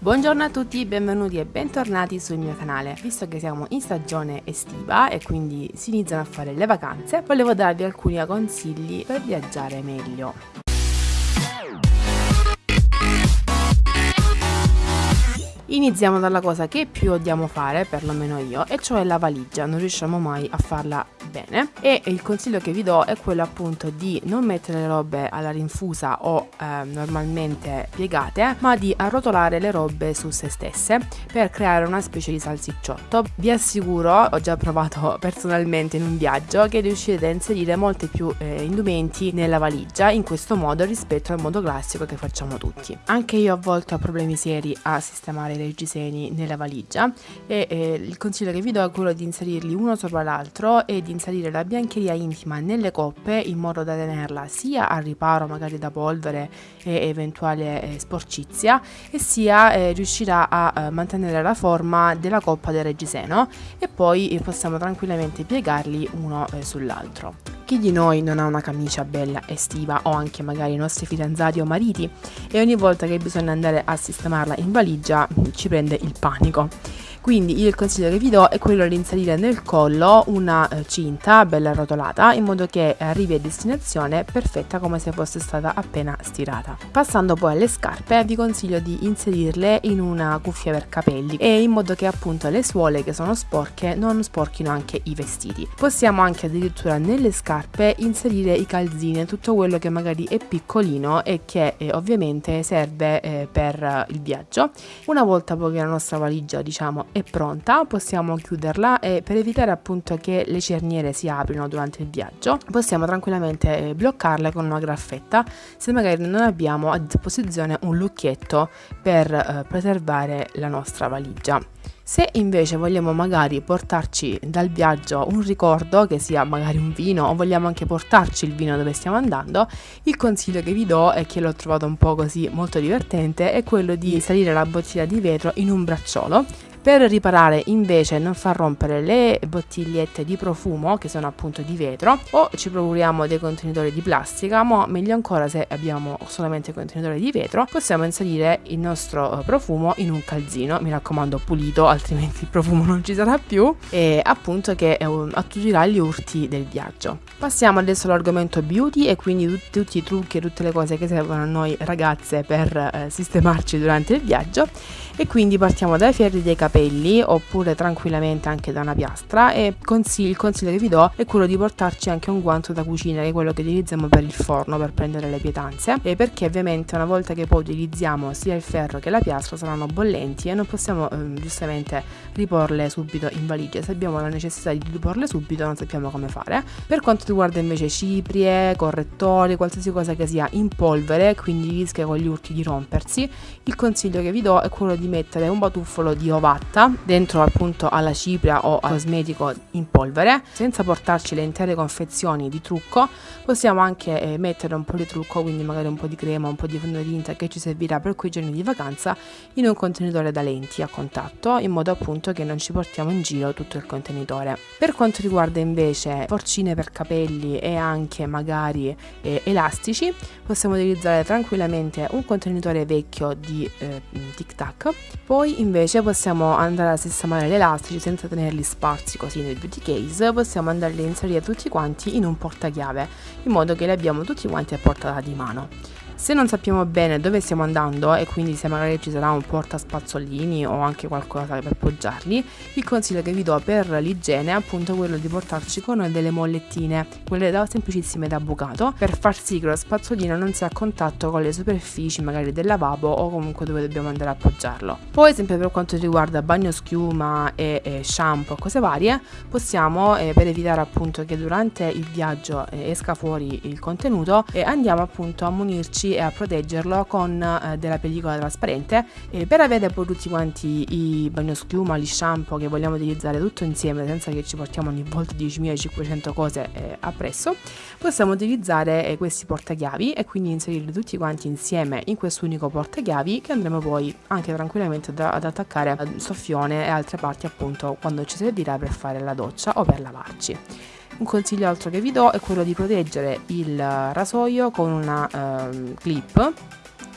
Buongiorno a tutti, benvenuti e bentornati sul mio canale. Visto che siamo in stagione estiva e quindi si iniziano a fare le vacanze, volevo darvi alcuni consigli per viaggiare meglio. Iniziamo dalla cosa che più odiamo fare, perlomeno io, e cioè la valigia, non riusciamo mai a farla bene e il consiglio che vi do è quello appunto di non mettere le robe alla rinfusa o eh, normalmente piegate, ma di arrotolare le robe su se stesse per creare una specie di salsicciotto. Vi assicuro, ho già provato personalmente in un viaggio, che riuscirete a inserire molti più eh, indumenti nella valigia in questo modo rispetto al modo classico che facciamo tutti. Anche io a volte ho problemi seri a sistemare i reggiseni nella valigia e eh, il consiglio che vi do è quello di inserirli uno sopra l'altro e di inserire la biancheria intima nelle coppe in modo da tenerla sia al riparo magari da polvere e eventuale eh, sporcizia e sia eh, riuscirà a eh, mantenere la forma della coppa del reggiseno e poi eh, possiamo tranquillamente piegarli uno eh, sull'altro. Chi di noi non ha una camicia bella estiva o anche magari i nostri fidanzati o mariti e ogni volta che bisogna andare a sistemarla in valigia ci prende il panico. Quindi il consiglio che vi do è quello di inserire nel collo una eh, cinta bella arrotolata in modo che arrivi a destinazione perfetta come se fosse stata appena stirata. Passando poi alle scarpe vi consiglio di inserirle in una cuffia per capelli e in modo che appunto le suole che sono sporche non sporchino anche i vestiti. Possiamo anche addirittura nelle scarpe inserire i calzini, tutto quello che magari è piccolino e che eh, ovviamente serve eh, per il viaggio. Una volta poi che la nostra valigia diciamo è pronta, possiamo chiuderla e per evitare appunto che le cerniere si aprino durante il viaggio, possiamo tranquillamente eh, bloccarle con una graffetta se magari non abbiamo a disposizione un lucchietto per eh, preservare la nostra valigia. Se invece vogliamo magari portarci dal viaggio un ricordo, che sia magari un vino, o vogliamo anche portarci il vino dove stiamo andando, il consiglio che vi do, e che l'ho trovato un po' così molto divertente, è quello di inserire la bottiglia di vetro in un bracciolo per riparare invece non far rompere le bottigliette di profumo che sono appunto di vetro o ci procuriamo dei contenitori di plastica ma meglio ancora se abbiamo solamente contenitori di vetro possiamo inserire il nostro eh, profumo in un calzino. Mi raccomando pulito altrimenti il profumo non ci sarà più. E appunto che attudirà gli urti del viaggio. Passiamo adesso all'argomento beauty e quindi tutti, tutti i trucchi e tutte le cose che servono a noi ragazze per eh, sistemarci durante il viaggio. E quindi partiamo dai ferri dei capelli oppure tranquillamente anche da una piastra e consiglio, il consiglio che vi do è quello di portarci anche un guanto da cucina che è quello che utilizziamo per il forno per prendere le pietanze. E perché ovviamente una volta che poi utilizziamo sia il ferro che la piastra saranno bollenti e non possiamo eh, giustamente riporle subito in valigia se abbiamo la necessità di riporle subito non sappiamo come fare. Per quanto riguarda invece ciprie, correttori, qualsiasi cosa che sia in polvere quindi rischia con gli urti di rompersi il consiglio che vi do è quello di mettere un batuffolo di ovatta dentro appunto alla cipria o al cosmetico in polvere senza portarci le intere confezioni di trucco. Possiamo anche eh, mettere un po' di trucco quindi magari un po' di crema un po' di fondotinta che ci servirà per quei giorni di vacanza in un contenitore da lenti a contatto in modo appunto che non ci portiamo in giro tutto il contenitore. Per quanto riguarda invece porcine per capelli e anche magari eh, elastici possiamo utilizzare tranquillamente un contenitore vecchio di eh, tic tac. Poi invece possiamo andare a sistemare gli elastici senza tenerli sparsi così nel beauty case, possiamo andarli a inserire tutti quanti in un portachiave, in modo che li abbiamo tutti quanti a portata di mano. Se non sappiamo bene dove stiamo andando e quindi se magari ci sarà un portaspazzolini o anche qualcosa per poggiarli, il consiglio che vi do per l'igiene è appunto quello di portarci con delle mollettine, quelle da, semplicissime da bucato, per far sì che lo spazzolino non sia a contatto con le superfici magari del lavabo o comunque dove dobbiamo andare a appoggiarlo. Poi sempre per quanto riguarda bagno schiuma e, e shampoo e cose varie, possiamo eh, per evitare appunto che durante il viaggio eh, esca fuori il contenuto eh, andiamo appunto a munirci e a proteggerlo con eh, della pellicola trasparente e per avere poi tutti quanti i bagnoschiuma, gli shampoo che vogliamo utilizzare tutto insieme senza che ci portiamo ogni volta 10.500 cose eh, appresso possiamo utilizzare eh, questi portachiavi e quindi inserirli tutti quanti insieme in questo unico portachiavi che andremo poi anche tranquillamente da, ad attaccare al soffione e altre parti appunto quando ci servirà per fare la doccia o per lavarci. Un consiglio altro che vi do è quello di proteggere il rasoio con una uh, clip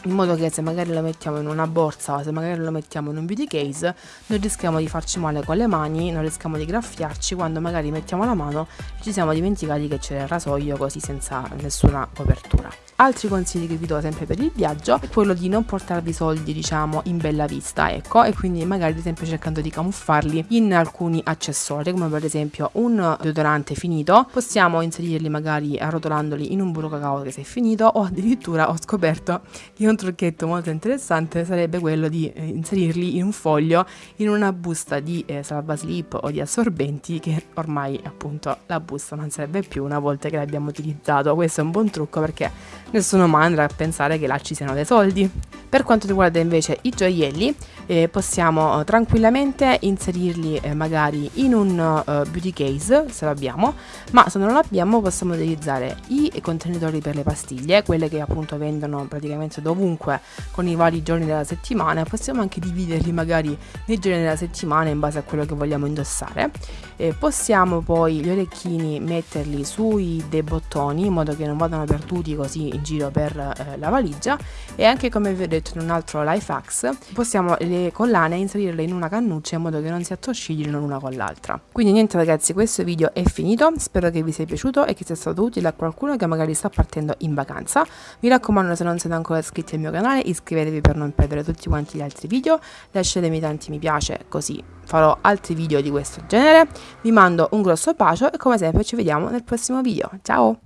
in modo che se magari lo mettiamo in una borsa se magari lo mettiamo in un beauty case non rischiamo di farci male con le mani, non rischiamo di graffiarci quando magari mettiamo la mano e ci siamo dimenticati che c'era il rasoio così senza nessuna copertura. Altri consigli che vi do sempre per il viaggio è quello di non portarvi soldi diciamo in bella vista ecco e quindi magari ad esempio cercando di camuffarli in alcuni accessori come per esempio un deodorante finito. Possiamo inserirli magari arrotolandoli in un burro cacao che si è finito o addirittura ho scoperto che un trucchetto molto interessante sarebbe quello di eh, inserirli in un foglio in una busta di eh, salvaslip o di assorbenti che ormai appunto la busta non serve più una volta che l'abbiamo utilizzato. Questo è un buon trucco perché nessuno mai andrà a pensare che là ci siano dei soldi. Per quanto riguarda invece i gioielli, eh, possiamo tranquillamente inserirli eh, magari in un uh, beauty case, se lo abbiamo, ma se non lo abbiamo possiamo utilizzare i contenitori per le pastiglie, quelle che appunto vendono praticamente dovunque con i vari giorni della settimana, possiamo anche dividerli magari nei giorni della settimana in base a quello che vogliamo indossare. Eh, possiamo poi gli orecchini metterli sui dei bottoni in modo che non vadano perduti così in giro per eh, la valigia e anche come vi ho detto in un altro life hacks possiamo le collane inserirle in una cannuccia in modo che non si attosciglino l'una con l'altra. Quindi niente ragazzi questo video è finito. Spero che vi sia piaciuto e che sia stato utile a qualcuno che magari sta partendo in vacanza. Mi raccomando se non siete ancora iscritti al mio canale iscrivetevi per non perdere tutti quanti gli altri video. Lasciatemi tanti mi piace così farò altri video di questo genere. Vi mando un grosso bacio e come sempre ci vediamo nel prossimo video. Ciao